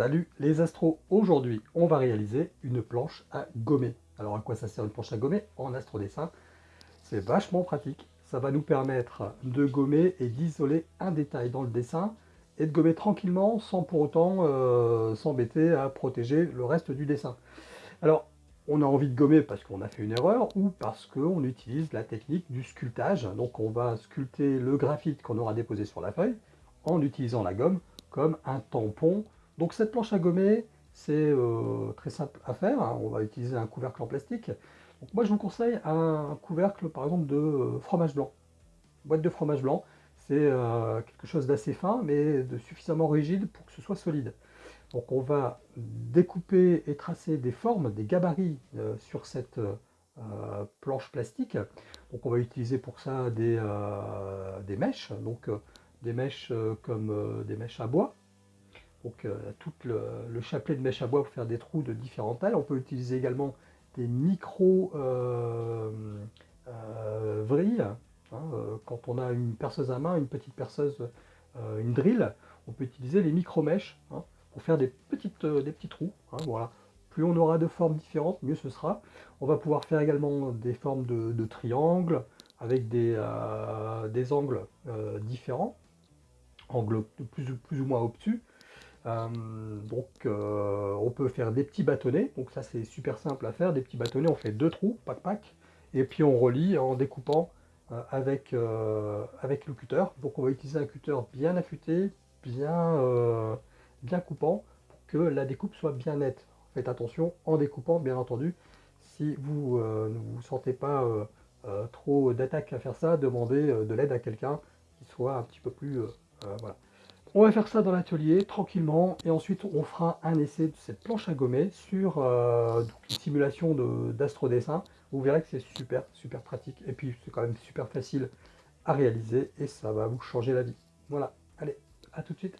Salut les astros Aujourd'hui, on va réaliser une planche à gommer. Alors à quoi ça sert une planche à gommer En astrodessin, c'est vachement pratique. Ça va nous permettre de gommer et d'isoler un détail dans le dessin et de gommer tranquillement sans pour autant euh, s'embêter à protéger le reste du dessin. Alors, on a envie de gommer parce qu'on a fait une erreur ou parce qu'on utilise la technique du sculptage. Donc on va sculpter le graphite qu'on aura déposé sur la feuille en utilisant la gomme comme un tampon donc cette planche à gommer, c'est euh, très simple à faire. Hein. On va utiliser un couvercle en plastique. moi, je vous conseille un couvercle, par exemple, de euh, fromage blanc. boîte de fromage blanc, c'est euh, quelque chose d'assez fin, mais de suffisamment rigide pour que ce soit solide. Donc on va découper et tracer des formes, des gabarits sur cette planche plastique. Donc on va utiliser pour ça des, des mèches, donc des mèches comme des mèches à bois, donc euh, tout le, chapelet de mèche à bois pour faire des trous de différentes tailles. On peut utiliser également des micro euh, euh, vrilles. Hein, quand on a une perceuse à main, une petite perceuse, une drill, on peut utiliser les micro-mèches hein, pour faire des, petites, des petits trous. Hein, voilà. Plus on aura de formes différentes, mieux ce sera. On va pouvoir faire également des formes de, triangles avec des, des angles différents, angles plus, plus ou moins obtus. Euh, donc euh, on peut faire des petits bâtonnets, donc ça c'est super simple à faire, des petits bâtonnets, on fait deux trous, pack pack, et puis on relie en découpant euh, avec, avec le cutter. Donc on va utiliser un cutter bien affûté, bien, bien coupant, pour que la découpe soit bien nette. Faites attention en découpant, bien entendu, si vous ne vous sentez pas trop d'attaque à faire ça, demandez de l'aide à quelqu'un qui soit un petit peu plus... voilà. On va faire ça dans l'atelier tranquillement et ensuite on fera un essai de cette planche à gommer sur euh, une simulation d'astrodessin. Vous verrez que c'est super, super pratique et puis c'est quand même super facile à réaliser et ça va vous changer la vie. Voilà, allez, à tout de suite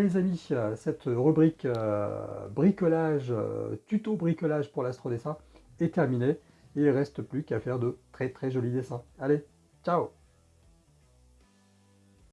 Les amis, euh, cette rubrique euh, bricolage, euh, tuto bricolage pour l'astrodessin est terminée. Il ne reste plus qu'à faire de très très jolis dessins. Allez, ciao